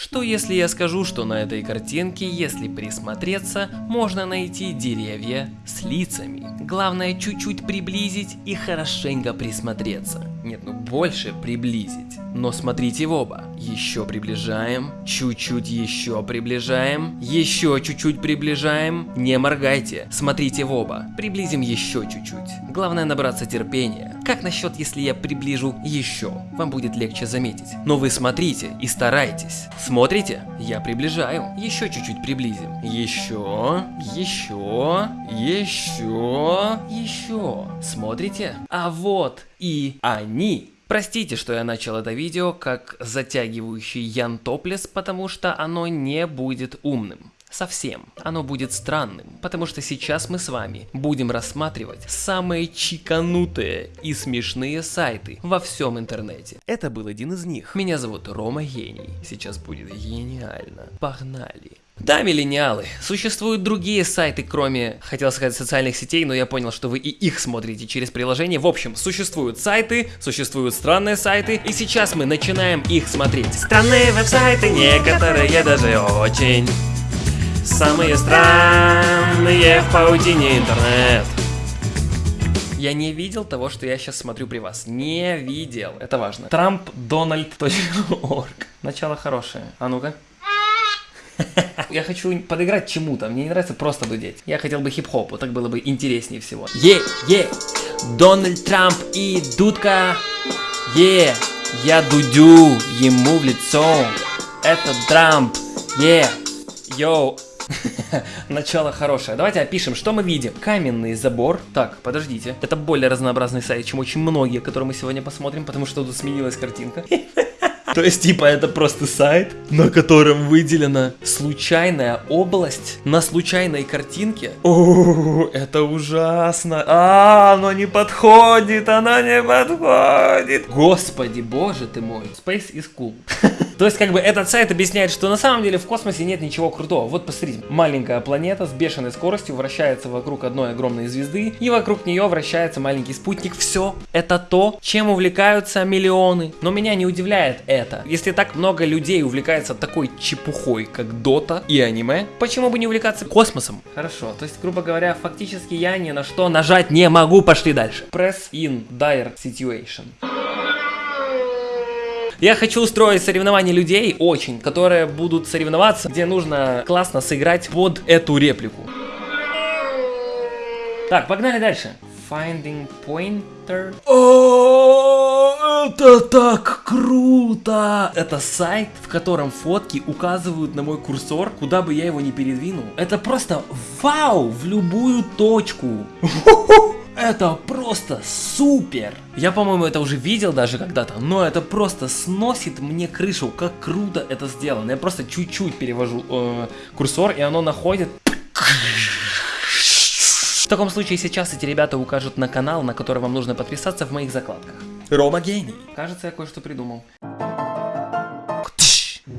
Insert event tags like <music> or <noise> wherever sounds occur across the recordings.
Что если я скажу, что на этой картинке, если присмотреться, можно найти деревья с лицами? Главное чуть-чуть приблизить и хорошенько присмотреться. Нет, ну больше приблизить. Но смотрите в оба. Еще приближаем, чуть-чуть еще приближаем, еще чуть-чуть приближаем. Не моргайте, смотрите в оба. Приблизим еще чуть-чуть. Главное набраться терпения. Как насчет, если я приближу еще? Вам будет легче заметить. Но вы смотрите и старайтесь. Смотрите? Я приближаю. Еще чуть-чуть приблизим. Еще, еще, еще, еще. Смотрите? А вот и они. Простите, что я начал это видео как затягивающий Ян Топлес, потому что оно не будет умным. Совсем. Оно будет странным, потому что сейчас мы с вами будем рассматривать самые чиканутые и смешные сайты во всем интернете. Это был один из них. Меня зовут Рома Гений. Сейчас будет гениально. Погнали. Да, миллениалы, существуют другие сайты, кроме, хотел сказать, социальных сетей, но я понял, что вы и их смотрите через приложение. В общем, существуют сайты, существуют странные сайты, и сейчас мы начинаем их смотреть. Странные веб-сайты, некоторые даже очень Самые странные в паутине интернет. Я не видел того, что я сейчас смотрю при вас. Не видел. Это важно. TrumpDonald.org. Начало хорошее. А ну-ка. <laughs> Я хочу подыграть чему-то, мне не нравится просто дудеть. Я хотел бы хип-хоп, вот так было бы интереснее всего. Е, е, Дональд Трамп и Дудка. Е, я дудю ему в лицо. Это Трамп. Е, йоу, <laughs> Начало хорошее. Давайте опишем, что мы видим. Каменный забор. Так, подождите. Это более разнообразный сайт, чем очень многие, которые мы сегодня посмотрим, потому что тут сменилась картинка. <laughs> То есть, типа, это просто сайт, на котором выделена случайная область на случайной картинке. О, это ужасно. А, оно не подходит, оно не подходит. Господи, боже ты мой. Space is cool. <laughs> То есть, как бы, этот сайт объясняет, что на самом деле в космосе нет ничего крутого. Вот посмотрите, маленькая планета с бешеной скоростью вращается вокруг одной огромной звезды, и вокруг нее вращается маленький спутник. Все, это то, чем увлекаются миллионы. Но меня не удивляет это. Если так много людей увлекается такой чепухой, как Дота и аниме, почему бы не увлекаться космосом? Хорошо, то есть, грубо говоря, фактически я ни на что нажать не могу. Пошли дальше. Press in dire situation. Я хочу устроить соревнования людей, очень, которые будут соревноваться, где нужно классно сыграть под эту реплику. Так, погнали дальше. Finding Pointer. О, это так круто! Это сайт, в котором фотки указывают на мой курсор, куда бы я его ни передвинул. Это просто вау в любую точку. <laughs> Это просто супер! Я, по-моему, это уже видел даже когда-то, но это просто сносит мне крышу, как круто это сделано. Я просто чуть-чуть перевожу э, курсор, и оно находит... В таком случае сейчас эти ребята укажут на канал, на который вам нужно подписаться в моих закладках. Рома гений. Кажется, я кое-что придумал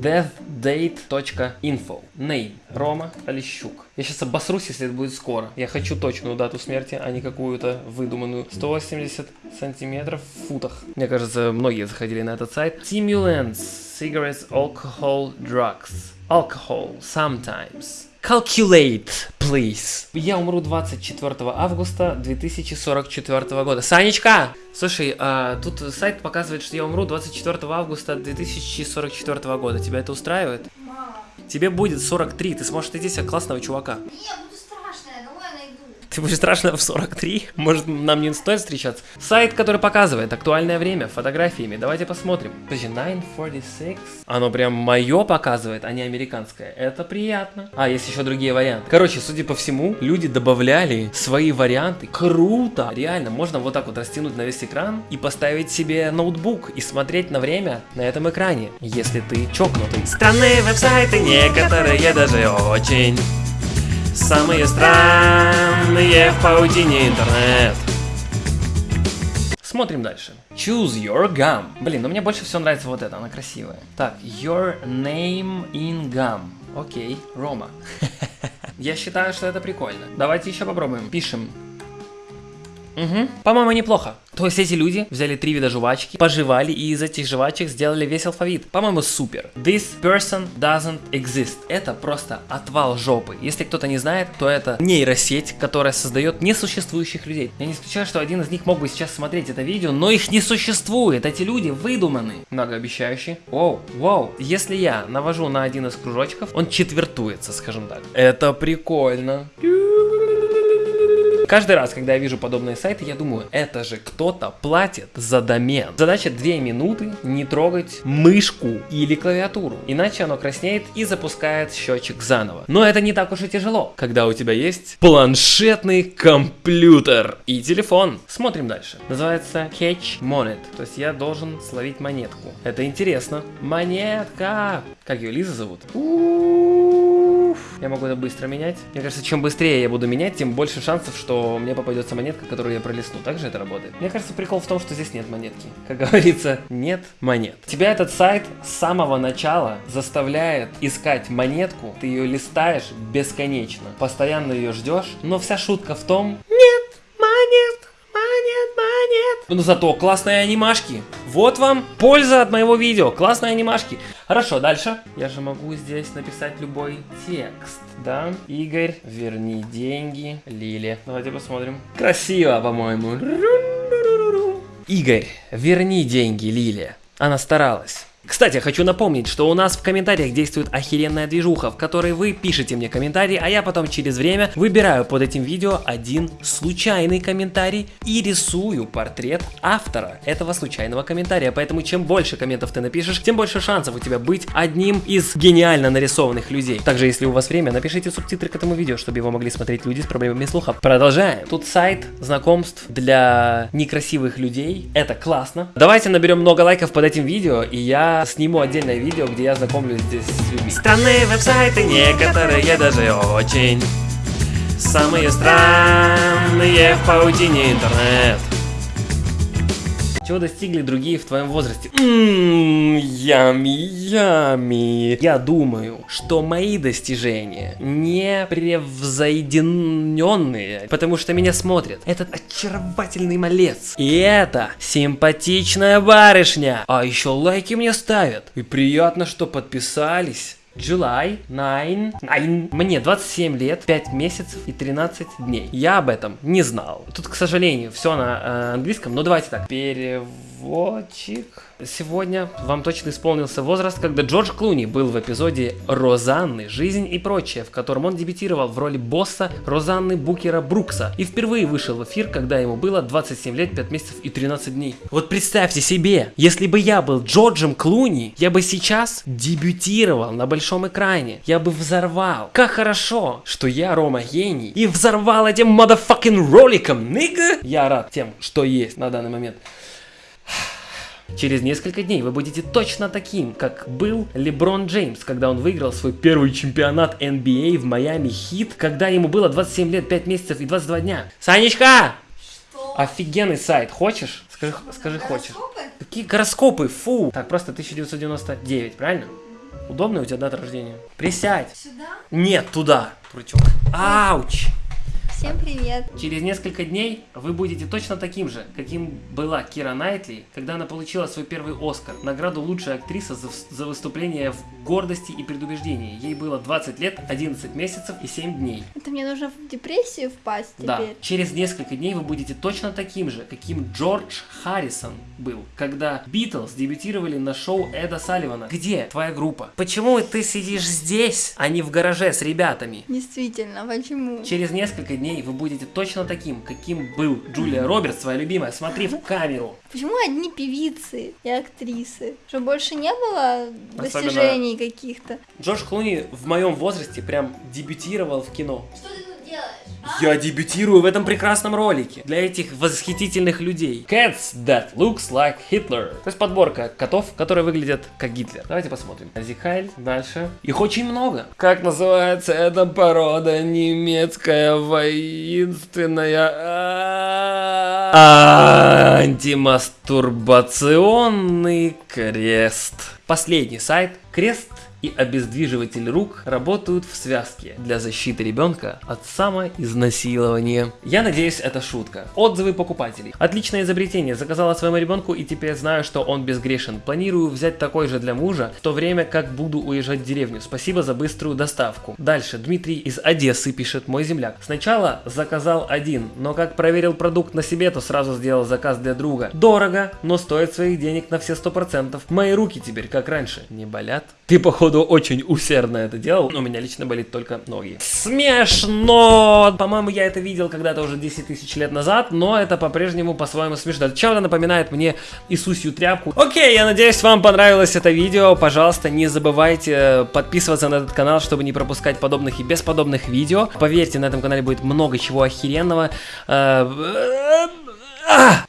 deathdate.info. Name. Рома Олещук. Я сейчас обосрусь, если это будет скоро. Я хочу точную дату смерти, а не какую-то выдуманную. 180 сантиметров в футах. Мне кажется, многие заходили на этот сайт. Stimulants, cigarettes, alcohol, drugs. Alcohol, sometimes. Calculate, please. Я умру 24 августа 2044 года. Санечка! Слушай, а, тут сайт показывает, что я умру 24 августа 2044 года. Тебя это устраивает? Мама. Тебе будет 43, ты сможешь найти себе классного чувака. Не, буду страшная, давай я найду. Ты будешь страшно в 43? Может, нам не стоит встречаться? Сайт, который показывает актуальное время фотографиями. Давайте посмотрим. Подожди, 946. Оно прям мое показывает, а не американское. Это приятно. А, есть еще другие варианты. Короче, судя по всему, люди добавляли свои варианты. Круто! Реально, можно вот так вот растянуть на весь экран и поставить себе ноутбук и смотреть на время на этом экране, если ты чокнутый. Странные веб-сайты, некоторые даже очень. Самые странные в паутине интернет. Смотрим дальше. Choose your gum. Блин, ну мне больше всего нравится вот это, она красивая. Так, your name in gum. Окей, Рома. <laughs> Я считаю, что это прикольно. Давайте еще попробуем. Пишем. Угу. По-моему, неплохо. То есть эти люди взяли три вида жвачки, пожевали и из этих жвачек сделали весь алфавит. По-моему, супер. This person doesn't exist. Это просто отвал жопы. Если кто-то не знает, то это нейросеть, которая создает несуществующих людей. Я не исключаю, что один из них мог бы сейчас смотреть это видео, но их не существует. Эти люди выдуманы. Многообещающие. Воу, воу. Если я навожу на один из кружочков, он четвертуется, скажем так. Это прикольно. Каждый раз, когда я вижу подобные сайты, я думаю, это же кто-то платит за домен. Задача 2 минуты не трогать мышку или клавиатуру, иначе оно краснеет и запускает счетчик заново. Но это не так уж и тяжело, когда у тебя есть планшетный компьютер и телефон. Смотрим дальше. Называется Catch Monet, то есть я должен словить монетку. Это интересно. Монетка! Как ее, Лиза зовут? Уф. Я могу это быстро менять. Мне кажется, чем быстрее я буду менять, тем больше шансов, что мне попадется монетка, которую я пролистну. Так же это работает. Мне кажется, прикол в том, что здесь нет монетки. Как говорится, нет монет. Тебя этот сайт с самого начала заставляет искать монетку. Ты ее листаешь бесконечно. Постоянно ее ждешь. Но вся шутка в том... Нет монет! Монет, монет. Ну зато классные анимашки. Вот вам польза от моего видео. Классные анимашки. Хорошо, дальше. Я же могу здесь написать любой текст, да? Игорь, верни деньги Лиле. Давайте посмотрим. Красиво, по-моему. Игорь, верни деньги Лиле. Она старалась. Кстати, хочу напомнить, что у нас в комментариях действует охеренная движуха, в которой вы пишете мне комментарий, а я потом через время выбираю под этим видео один случайный комментарий и рисую портрет автора этого случайного комментария. Поэтому чем больше комментов ты напишешь, тем больше шансов у тебя быть одним из гениально нарисованных людей. Также, если у вас время, напишите субтитры к этому видео, чтобы его могли смотреть люди с проблемами слуха. Продолжаем. Тут сайт знакомств для некрасивых людей. Это классно. Давайте наберем много лайков под этим видео, и я сниму отдельное видео, где я знакомлюсь здесь с людьми. Странные веб-сайты, некоторые даже очень. Самые странные в паутине интернет. Чего достигли другие в твоем возрасте? Ммм, ями, ями. Я думаю, что мои достижения не превзойдененные, потому что меня смотрят этот очаровательный малец. И это симпатичная барышня. А еще лайки мне ставят. И приятно, что подписались. July 9, 9. Мне 27 лет, 5 месяцев и 13 дней. Я об этом не знал. Тут, к сожалению, все на э, английском, но давайте так. Переводчик. Сегодня вам точно исполнился возраст, когда Джордж Клуни был в эпизоде «Розанны. Жизнь и прочее», в котором он дебютировал в роли босса Розанны Букера Брукса и впервые вышел в эфир, когда ему было 27 лет, 5 месяцев и 13 дней. Вот представьте себе, если бы я был Джорджем Клуни, я бы сейчас дебютировал на большом экране, я бы взорвал. Как хорошо, что я Рома гений и взорвал этим motherfucking роликом, нига! Я рад тем, что есть на данный момент. Через несколько дней вы будете точно таким, как был Леброн Джеймс, когда он выиграл свой первый чемпионат NBA в Майами Хит, когда ему было 27 лет, 5 месяцев и 22 дня. Санечка! Что? Офигенный сайт, хочешь? Скажи, скажи хочешь. Гороскопы? Какие гороскопы, фу! Так, просто 1999, правильно? Удобная у тебя дата рождения? Присядь! Сюда? Нет, туда! Крутек. Ауч! Всем привет. Через несколько дней вы будете точно таким же, каким была Кира Найтли, когда она получила свой первый Оскар, награду лучшая актриса за, за выступление в гордости и предубеждении. Ей было 20 лет, 11 месяцев и 7 дней. Это мне нужно в депрессию впасть Да, теперь? через несколько дней вы будете точно таким же, каким Джордж Харрисон был, когда Битлз дебютировали на шоу Эда Салливана. Где твоя группа? Почему ты сидишь здесь, а не в гараже с ребятами? Действительно, почему? Через несколько дней вы будете точно таким, каким был Джулия Робертс, твоя любимая. Смотри в камеру. Почему одни певицы и актрисы? Что больше не было достижений каких-то? Джордж Клуни в моем возрасте прям дебютировал в кино. Что ты тут делаешь? Я дебютирую в этом прекрасном ролике для этих восхитительных людей. Cats that looks like Hitler. То есть подборка котов, которые выглядят как Гитлер. Давайте посмотрим. Зихайль, дальше. Их очень много. Как называется эта порода немецкая воинственная? А, Антимастурбационный крест. Последний сайт. Крест и обездвиживатель рук работают в связке для защиты ребенка от самоизнасилования. Я надеюсь, это шутка. Отзывы покупателей. Отличное изобретение. Заказала своему ребенку и теперь знаю, что он безгрешен. Планирую взять такой же для мужа, в то время как буду уезжать в деревню. Спасибо за быструю доставку. Дальше. Дмитрий из Одессы пишет мой земляк. Сначала заказал один, но как проверил продукт на себе, то сразу сделал заказ для друга. Дорого, но стоит своих денег на все сто процентов. Мои руки теперь как раньше не болят. Ты походу очень усердно это делал, но у меня лично болит только ноги. Смешно! По-моему, я это видел когда-то уже 10 тысяч лет назад, но это по-прежнему по-своему смешно. Чем-то напоминает мне Иисусью тряпку. Окей, я надеюсь, вам понравилось это видео. Пожалуйста, не забывайте подписываться на этот канал, чтобы не пропускать подобных и бесподобных видео. Поверьте, на этом канале будет много чего охеренного. Э, а!